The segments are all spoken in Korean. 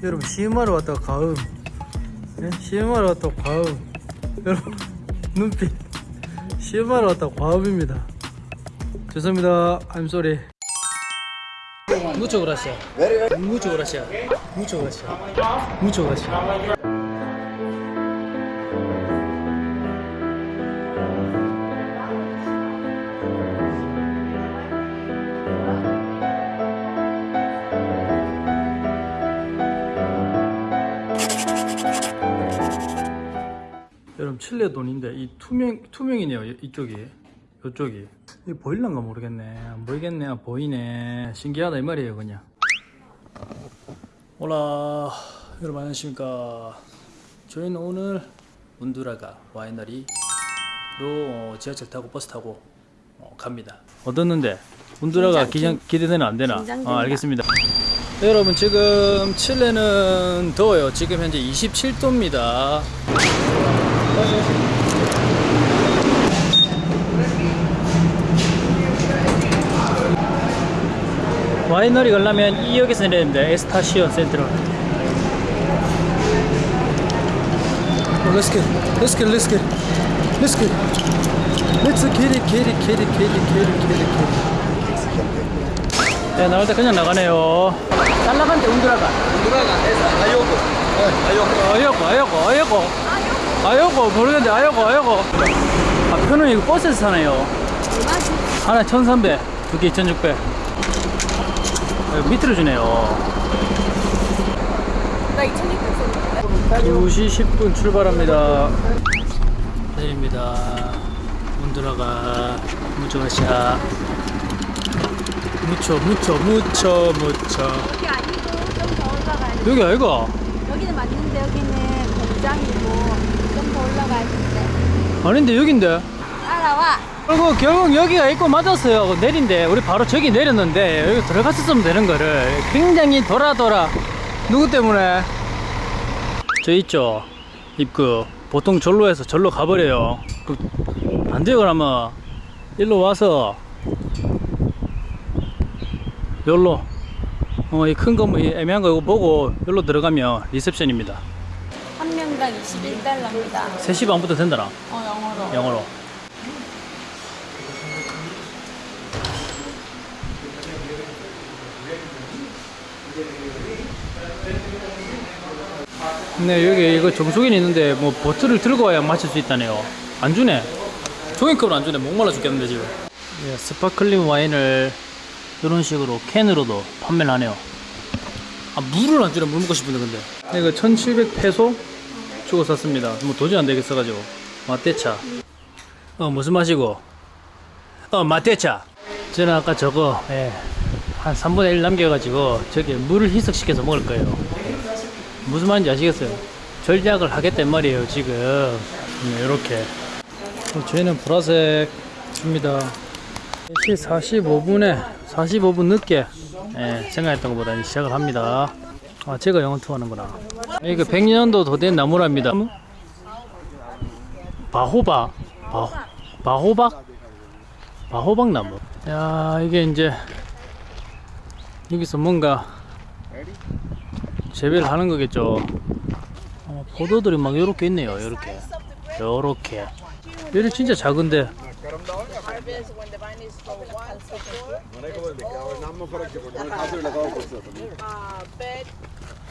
여러분 시음하러 왔다가 가음 예? 시음하러 왔다가 과음 여러분 눈빛 시음하러 왔다가 과음입니다 죄송합니다 I'm sorry gracias Mucho gracias Mucho gracias Mucho gracias 여러분 칠레 돈인데 이 투명 투명이네요 이- 이쪽이. 이쪽이. 이 보일란가 모르겠네. 안 보이겠네 아, 보이네. 신기하다 이 말이에요 그냥. 올라 여러분 안녕하십니까. 저희는 오늘 운두라가 와이너리로 어, 지하철 타고 버스 타고 어, 갑니다. 얻었는데? 운두라가 기장, 기대되는 안 되나. 아, 알겠습니다. 네, 여러분 지금 칠레는 더워요. 지금 현재 27도입니다 와이너리 가려면 2역에서 내려야 됩니다. 에스타시온 센트럴. Oh, let's get, let's get, let's get, let's get, let's get it, get it, get it, get it, get it, get it, get it. 네, 나올 때 그냥 나가네요. 잘 나간대, 운드라가. 아요고, 아요고, 아요고. 아요고, 모르겠는데, 아요고, 아요고. 아, 표는 이거 버스에서 사네요. 하나 1300, 두개 2600. 밑으로 주네요. 나 2,600 썼는데. 2시 10분 출발합니다. 사진입니다. 문드라가 무조가샤. 무쳐, 무쳐, 무쳐, 무쳐. 여기 아니고 좀 더 올라가야 돼. 여기 아이가? 여기는 맞는데 여기는 공장이고 올라가야 되는데. 아닌데 여긴데? 따라와. 그리고 결국 여기가 있고 맞았어요. 내린데 우리 바로 저기 내렸는데 여기 들어갔었으면 되는 거를 굉장히 돌아 돌아 누구 때문에? 저 있죠 입구 보통 절로 해서 절로 가버려요. 그, 안 돼요 그러면 일로 와서 여기로 어 이 큰거뭐 애매한 거 이거 보고 여기로 들어가면 리셉션입니다. 한 명당 21달러입니다. 3시 반부터 된다나? 어, 영어로. 영어로. 네 여기 이거 정수기는 있는데 뭐 bottle을 들고 와야 마실 수 있다네요. 안 주네. 종이컵을 안 주네. 목말라 죽겠는데 지금. 예, sparkling 와인을 이런 식으로 캔으로도 판매를 하네요. 아 물을 안 주네. 물 먹고 싶은데 근데. 이거 1700 페소 주고 샀습니다. 뭐 도저히 안 되겠어가지고. 마테차. 어 무슨 맛이고? 어 마테차. 저는 아까 저거 예, 한 3분의 1 남겨가지고 저기 물을 희석시켜서 먹을 거예요. 무슨 말인지 아시겠어요? 절약을 하겠단 말이에요 지금. 네, 이렇게. 저희는 보라색입니다. 4시 45분에 45분 늦게 예, 생각했던 것보다 시작을 합니다 아 제가 영어 투어하는구나. 이거 100년도 더 된 나무랍니다. 바호박 바, 바호박? 바호박 나무. 야 이게 이제 여기서 뭔가 재배를 하는 거겠죠. 어, 포도들이 막 요렇게 있네요 요렇게. 요렇게. 얘는 진짜 작은데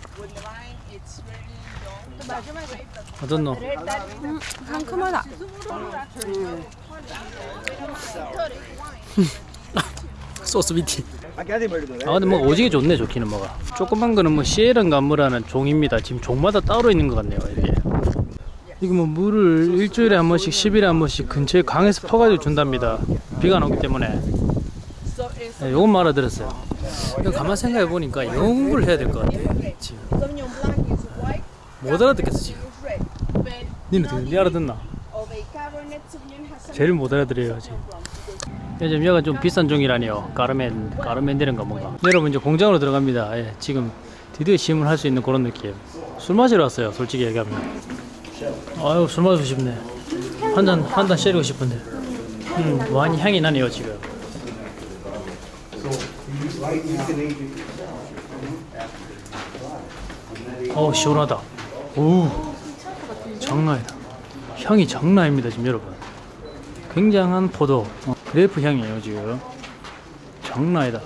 uh, very long. 어떻노 음, 상큼하다. 소스 비티 아 근데 뭐 오지게 좋네 좋기는 뭐가 조그만 거는 뭐 시에른 감무라는 종입니다 지금 종마다 따로 있는 것 같네요 이게 이거 뭐 물을 일주일에 한 번씩 10일에 한 번씩 근처에 강에서 퍼가지고 준답니다 비가 안 오기 때문에 네, 요건 말아들었어요 가만 생각해 보니까 영어 공부를 해야 될 것 같아 지금. 못 알아듣겠어 지금? 니는 어떻게 니 알아듣나? 제일 못 알아들어요 지금. 요즘 여가 좀 비싼 종이라니요. 까르멘 까르멘데른가 뭔가. 여러분 이제 공장으로 들어갑니다. 예, 지금 드디어 시음을 할 수 있는 그런 느낌. 술 마시러 왔어요 솔직히 얘기하면. 아유 술 마시고 싶네. 한 잔 한잔 때리고 싶은데. 음 와인 향이 나네요 지금 어우 시원하다. 오 장난이다. 향이 장난 아닙니다 지금 여러분. 굉장한 포도 어, grape 향이에요 지금. 장난 아니다.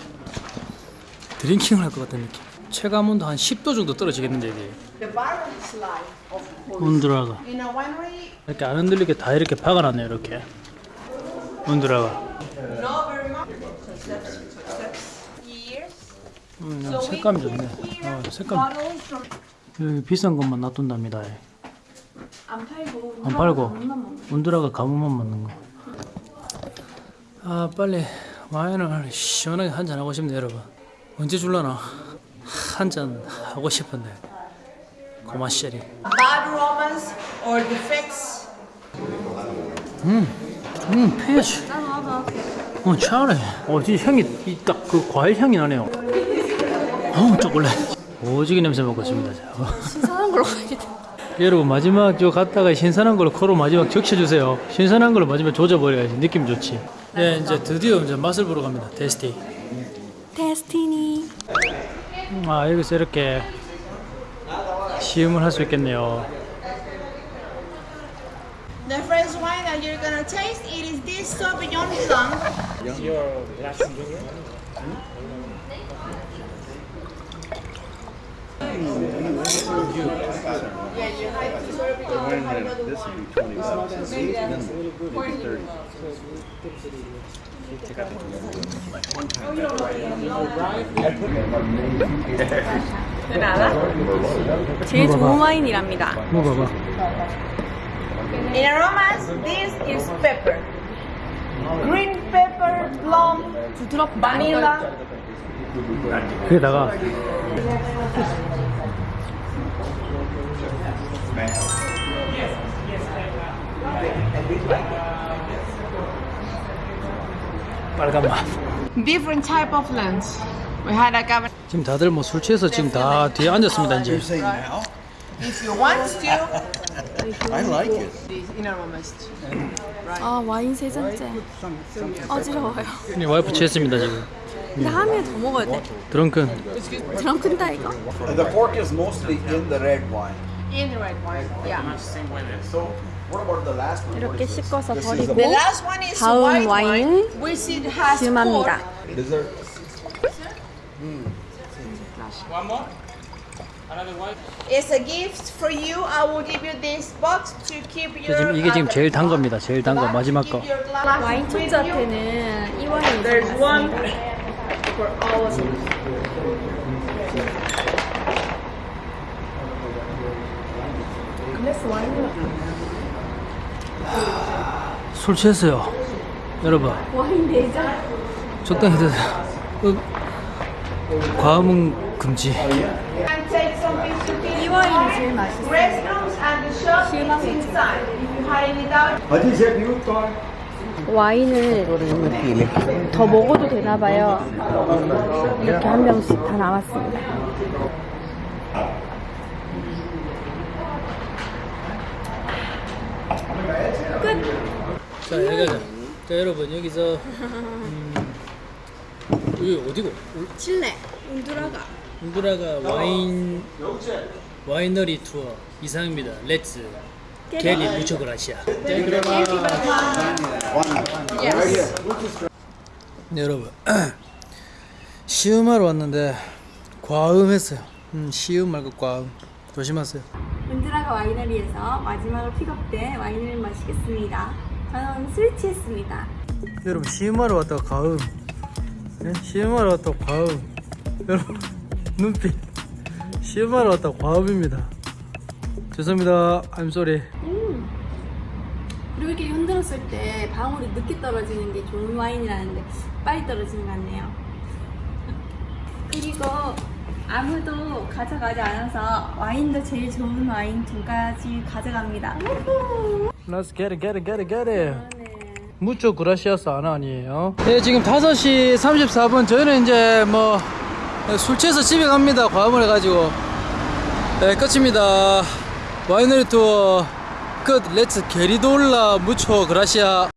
드링킹을 할 것 같은 느낌. 체감 온도 한 10도 정도 떨어지겠는데 이게. 온드라가. 이렇게 안 흔들리게 다 이렇게 박아놨네요 이렇게. 온드라가. 음, 색감이 좋네. 어, 색감 여기 비싼 것만 놔둔답니다 안 팔고 안 팔고 온드라가 가뭄만 먹는 거. 아 빨리 와인을 시원하게 한 잔 하고 싶네 여러분. 언제 줄라나? 한 잔 하고 싶은데. 고마 쉐리. bad romance or defects. 음 페이지. 어 잘해. 어 진짜 향이 딱 그 과일 향이 나네요. 어우 초콜릿. 오지게 냄새 맡고 있습니다. 자. 어. 신선한 걸로 가야겠다 여러분 마지막 저 갔다가 신선한 걸로 코로 마지막 적셔주세요. 신선한 걸로 마지막 조져버려야지 느낌 좋지. 네 이제 드디어 이제 맛을 보러 갑니다. 테스티. 데스티니 아 여기서 이렇게 시음을 할 수 있겠네요. The first wine that you're gonna taste, it is this Sauvignon Blanc. Maybe thirty. 제일 좋은 와인이랍니다 먹어봐. In aromas, this is pepper. Green pepper, plum, vanilla. 그게다가 빨간 맛. Different type of lens. We had a cabernet. 지금 다들 뭐 술 취해서 지금 다 뒤에 앉았습니다 이제. If you want to, I like it. 아 와인 세 잔째 어지러워요 이 와이프 취했습니다 지금. 근데 하루에 더 먹어야 돼 드렁큰. 드럼 큰다 이거 The pork is mostly in the red wine. In the red wine. Yeah. So, what about the last one? 이렇게 씻어서 This is the 버리고 The last one is 다음 white 와인은 wine, which it has 심합니다 pork. dessert. It's a gift for you. I will give you this box to keep your. 지금 이게 지금 제일 단 겁니다. 제일 단 거 마지막 거. 와인 with you. 초짜한테는 이 와인이 There's 제일 one 맞습니다. For all of you. 술 취했어요. 여러분 와인 네잔 적당히 드세요. 어, 과음은 금지. And take some pictures to 이 와인이 제일 맛있어요 restrooms and the shop 실망 is inside. If you had any doubt, 와인을 더 먹어도 되나 봐요. 이렇게 한 병씩 다 나왔습니다. 자 여기가 자 여러분 여기서 음, 여기 어디고? 칠레, 운두라가. 운드라가 와인 와이너리 투어 이상입니다. Let's get it mucho gracias. 네 여러분 시음하러 왔는데 과음했어요. 음, 시음 말고 과음 조심하세요. 운두라가 와이너리에서 마지막으로 픽업된 와인을 마시겠습니다. 저는 술 취했습니다. 여러분 시음하러 왔다가 과음 네? 시음하러 왔다가 과음 여러분 눈빛 시음하러 왔다가 과음입니다 죄송합니다. I'm sorry. 그리고 이렇게 흔들었을 때 방울이 늦게 떨어지는 게 좋은 와인이라는데 빨리 떨어지는 것 같네요. 그리고 아무도 가져가지 않아서 와인도 제일 좋은 와인 두 가지 가져갑니다. Let's get it get it get it get it. mucho gracias 아나 아니에요? 네 지금 5시 34분. 저희는 이제 뭐 술 취해서 집에 갑니다. 과음을 해가지고. 네 끝입니다 와이너리 투어. 끝 Let's get it 돌라. mucho gracias